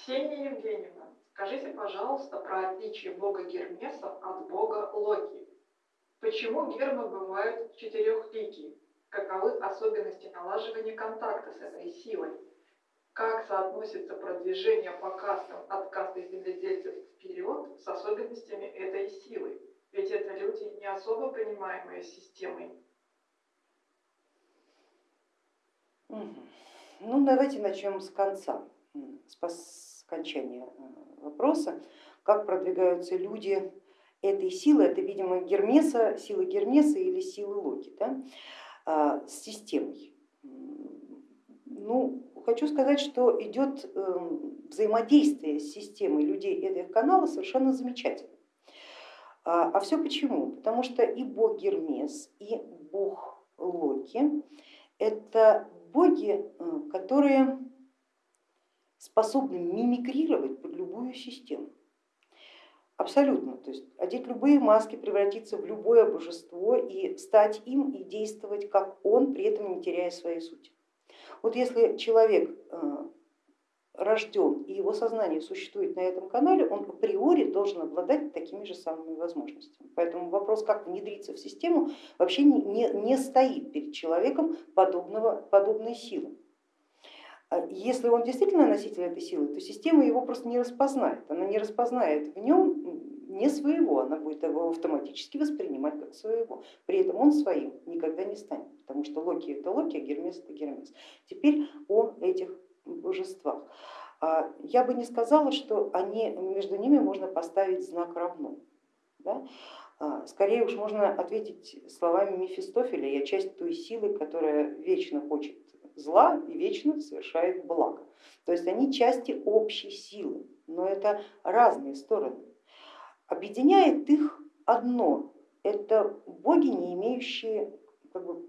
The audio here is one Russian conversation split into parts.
Ксения Евгеньевна, скажите, пожалуйста, про отличие бога Гермеса от бога Локи. Почему гермы бывают четырехликие? Каковы особенности налаживания контакта с этой силой? Как соотносится продвижение по кастам от касты земледельцев вперед с особенностями этой силы? Ведь это люди, не особо понимаемые системой. Ну, давайте начнем с конца, с окончания э, вопроса. Как продвигаются люди этой силы, это, видимо, Гермеса, сила Гермеса или силы Локи, да, а, с системой. Ну, хочу сказать, что идет эм, взаимодействие с системой людей этого канала совершенно замечательно. А, а все почему? Потому что и бог Гермес, и бог Локи это боги, э, которые способны мимикрировать под любую систему. Абсолютно, то есть одеть любые маски, превратиться в любое божество и стать им и действовать как он, при этом не теряя своей сути. Вот если человек э, рожден и его сознание существует на этом канале, он априори должен обладать такими же самыми возможностями. Поэтому вопрос, как внедриться в систему, вообще не, не, не стоит перед человеком подобного, подобной силы. А если он действительно носитель этой силы, то система его просто не распознает. Она не распознает в нем не своего, она будет его автоматически воспринимать как своего. При этом он своим никогда не станет, потому что Локи это Локи, а Гермес это Гермес. Теперь о этих божествах. А я бы не сказала, что они, между ними можно поставить знак равно. Да? А, скорее уж можно ответить словами Мефистофеля, я часть той силы, которая вечно хочет зла и вечно совершает благо. То есть они части общей силы, но это разные стороны. Объединяет их одно, это боги, не имеющие как бы,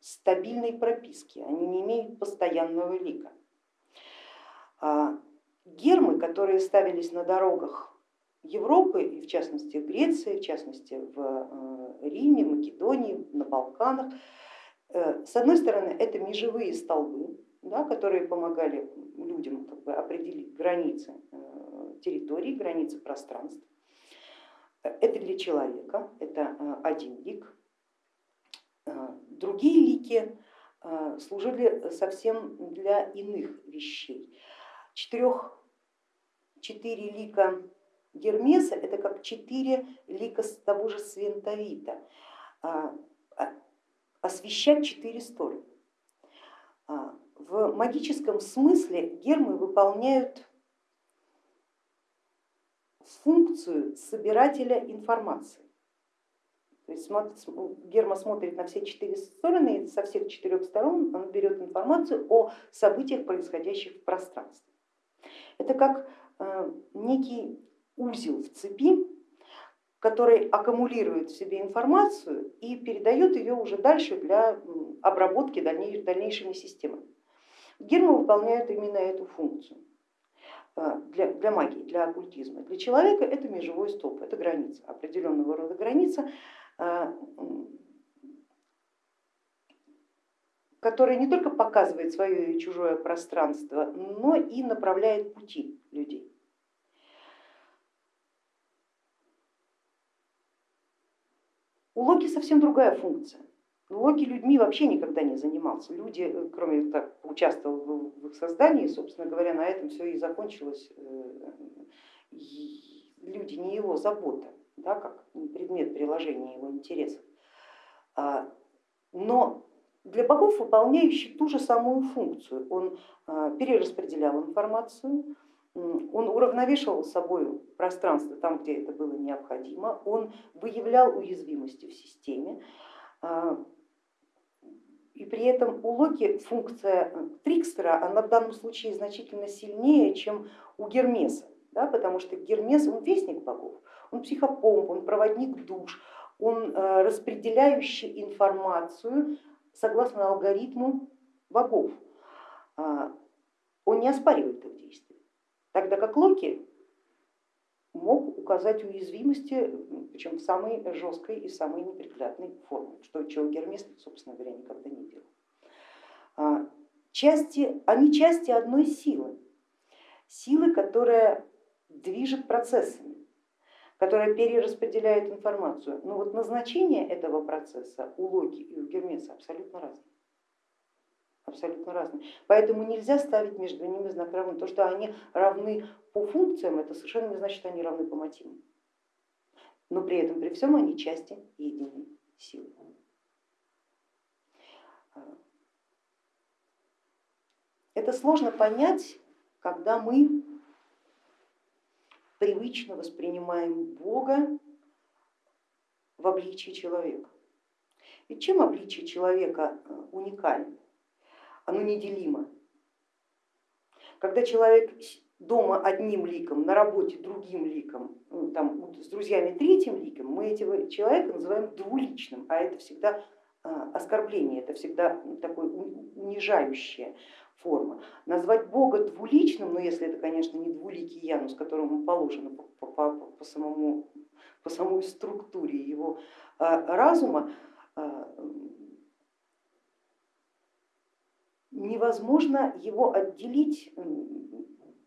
стабильной прописки, они не имеют постоянного лика. А гермы, которые ставились на дорогах Европы, и в частности в Греции, в частности в э, Риме, Македонии, на Балканах, с одной стороны, это межевые столбы, да, которые помогали людям как бы, определить границы э, территории, границы пространств. Это для человека, это э, один лик. Другие лики служили совсем для иных вещей. Четырех, четыре лика Гермеса это как четыре лика того же Свентовита освещать четыре стороны. А, в магическом смысле гермы выполняют функцию собирателя информации. То есть герма смотрит на все четыре стороны, и со всех четырех сторон он берет информацию о событиях, происходящих в пространстве. Это как э, некий узел в цепи, который аккумулирует в себе информацию и передает ее уже дальше для обработки дальнейшими системами. Гермы выполняют именно эту функцию э, для, для магии, для оккультизма. Для человека это межевой столб, это граница, определенного рода граница, э, которая не только показывает свое и чужое пространство, но и направляет пути людей. У Локи совсем другая функция. Локи людьми вообще никогда не занимался. Люди, э, кроме как участвовал в их создании, собственно говоря, на этом все и закончилось. Э, люди не его забота, да, как предмет приложения его интересов. А, но для богов выполняющий ту же самую функцию. Он а, перераспределял информацию, он уравновешивал собой пространство там, где это было необходимо, он выявлял уязвимости в системе, а, и при этом у Локи функция Трикстера, она в данном случае значительно сильнее, чем у Гермеса, да, потому что Гермес он вестник богов, он психопомп, он проводник душ, он э, распределяющий информацию согласно алгоритму богов, а, он не оспаривает их. Тогда как Локи мог указать уязвимости, причем в самой жесткой и самой неприглядной форме, что чего Гермес, собственно говоря, никогда не делал. А, части, они части одной силы. силы, которая движет процессами, которая перераспределяет информацию. Но вот назначение этого процесса у Локи и у Гермеса абсолютно разное. Абсолютно разные. Поэтому нельзя ставить между ними знак равны. То, что они равны по функциям, это совершенно не значит, что они равны по мотивам. Но при этом, при всем, они части единой силы. Это сложно понять, когда мы привычно воспринимаем Бога в обличии человека. Ведь чем обличие человека э, уникально? Оно неделимо. Когда человек дома одним ликом, на работе другим ликом, ну, там, с друзьями третьим ликом, мы этого человека называем двуличным, а это всегда э, оскорбление, это всегда такое унижающее форма. Назвать Бога двуличным, но если это, конечно, не двуликий Янус, которому положено по, по, по, самому, по самой структуре его а, разума, а, невозможно его отделить,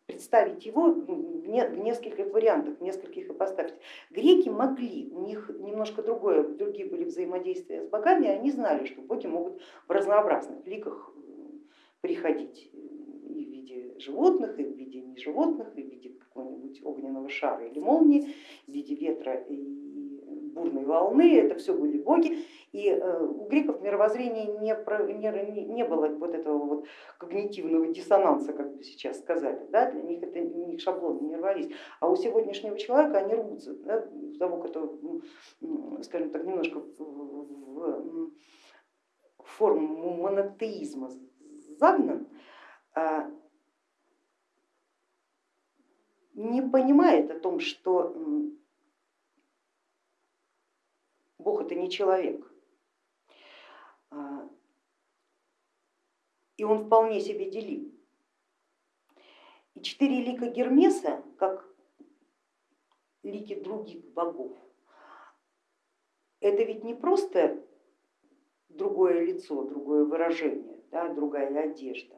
представить его в нескольких вариантах, в нескольких ипостасях. Греки могли, у них немножко другое, другие были взаимодействия с богами, они знали, что боги могут в разнообразных ликах приходить и в виде животных, и в виде неживотных, и в виде какого-нибудь огненного шара или молнии, в виде ветра и бурной волны, это все были боги. И э, у греков мировоззрение не, не, не было вот этого вот когнитивного диссонанса, как бы сейчас сказали, да? для них это у них шаблоны не рвались. А у сегодняшнего человека они рвутся, да? того, кто, скажем так, немножко в, форму монотеизма загнан, а, не понимает о том, что Бог это не человек. А, и он вполне себе делим. И четыре лика Гермеса, как лики других богов, это ведь не просто другое лицо, другое выражение, да, другая одежда.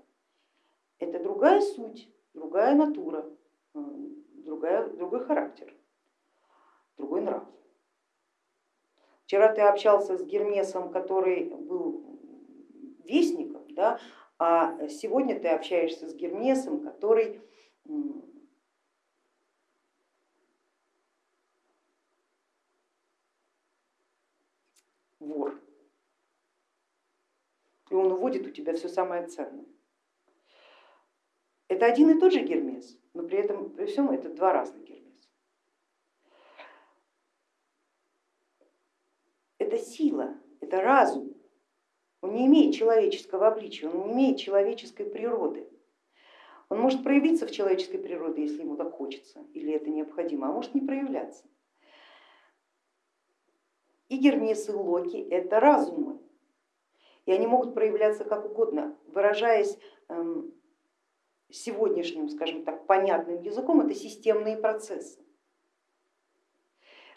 Это другая суть, другая натура, другая, другой характер, другой нрав. Вчера ты общался с Гермесом, который был вестником, да, а сегодня ты общаешься с Гермесом, который вор и он уводит у тебя все самое ценное. Это один и тот же Гермес, но при этом при всем это два разных Гермеса. Это сила, это разум. Он не имеет человеческого обличия, он не имеет человеческой природы. Он может проявиться в человеческой природе, если ему так хочется или это необходимо, а может не проявляться. И Гермес и Локи это разумы, и они могут проявляться как угодно, выражаясь эм, сегодняшним, скажем так, понятным языком, это системные процессы.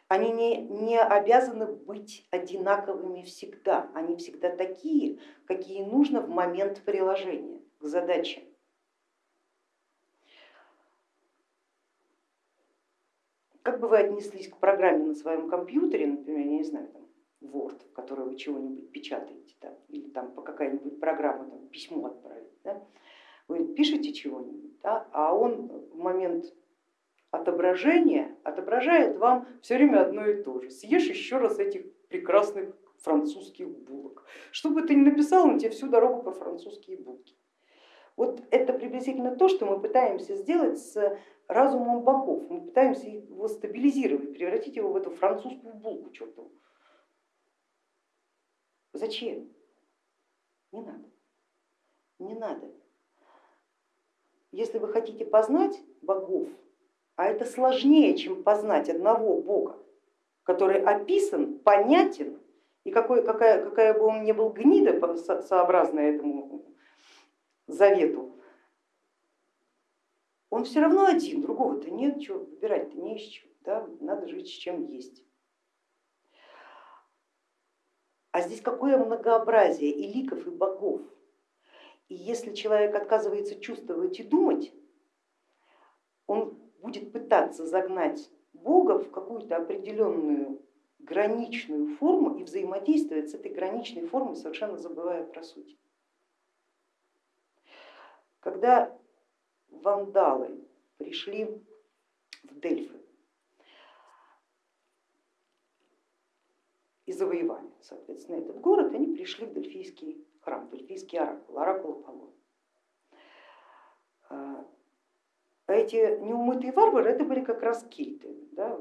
Они не, не обязаны быть одинаковыми всегда, они всегда такие, какие нужно в момент приложения к задаче. Как бы вы отнеслись к программе на своем компьютере, например, я не знаю, там, Word, в которой вы чего-нибудь печатаете, там, или там по какая-нибудь программа там, письмо отправить. Да? Вы пишете чего-нибудь, да? а он в момент отображения отображает вам все время одно и то же. Съешь еще раз этих прекрасных французских булок. Что бы ты ни написал, он тебе всю дорогу про французские булки. Вот это приблизительно то, что мы пытаемся сделать с разумом богов. Мы пытаемся его стабилизировать, превратить его в эту французскую булку чертову. Зачем? Не надо. Не надо. Если вы хотите познать богов, а это сложнее, чем познать одного бога, который описан, понятен, и какой, какая, какая бы он ни был гнида сообразно этому завету, он все равно один, другого-то нет, чего выбирать-то не из чего, да? надо жить с чем есть. А здесь какое многообразие и ликов, и богов. И если человек отказывается чувствовать и думать, будет пытаться загнать Бога в какую-то определенную граничную форму и взаимодействовать с этой граничной формой, совершенно забывая про суть. Когда вандалы пришли в Дельфы и завоевали, соответственно, этот город, они пришли в Дельфийский храм, Дельфийский оракул, оракул Аполлона. А эти неумытые варвары это были как раз кельты, да,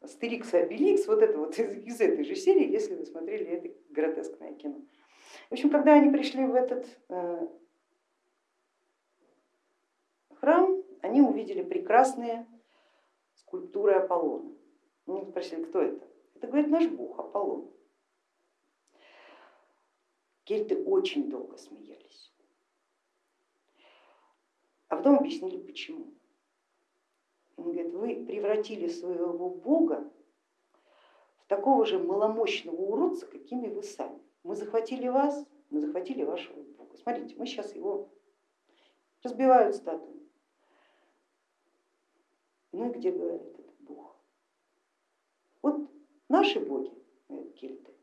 Астерикс и Обеликс, вот это вот из, из этой же серии, если вы смотрели это гротескное кино. В общем, когда они пришли в этот э, храм, они увидели прекрасные скульптуры Аполлона. Они спросили, кто это? Это, говорит, наш бог Аполлон. Кельты очень долго смеялись, а потом объяснили почему. Он говорит, вы превратили своего бога в такого же маломощного уродца, какими вы сами. Мы захватили вас, мы захватили вашего бога. Смотрите, мы сейчас его разбивают статую. Ну и где говорит этот бог? Вот наши боги, кельты,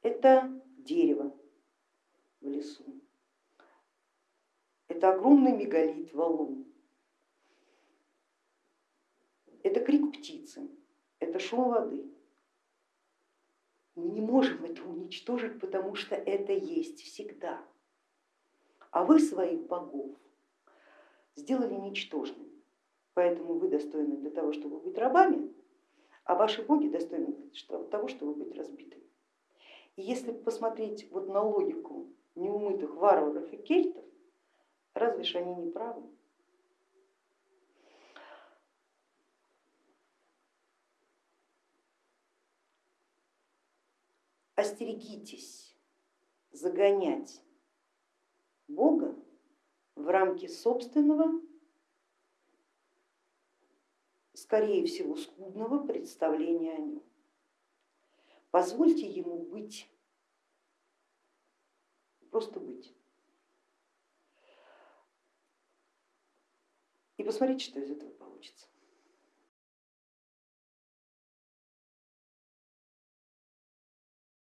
это дерево в лесу, это огромный мегалит, валун, это крик птицы, это шум воды. Мы не можем это уничтожить, потому что это есть всегда. А вы своих богов сделали ничтожными, поэтому вы достойны для того, чтобы быть рабами, а ваши боги достойны для того, чтобы быть разбитыми. И если посмотреть вот на логику неумытых варваров и кельтов, разве ж они не правы? остерегитесь загонять Бога в рамки собственного, скорее всего, скудного представления о нем. Позвольте ему быть, просто быть. И посмотрите, что из этого получится.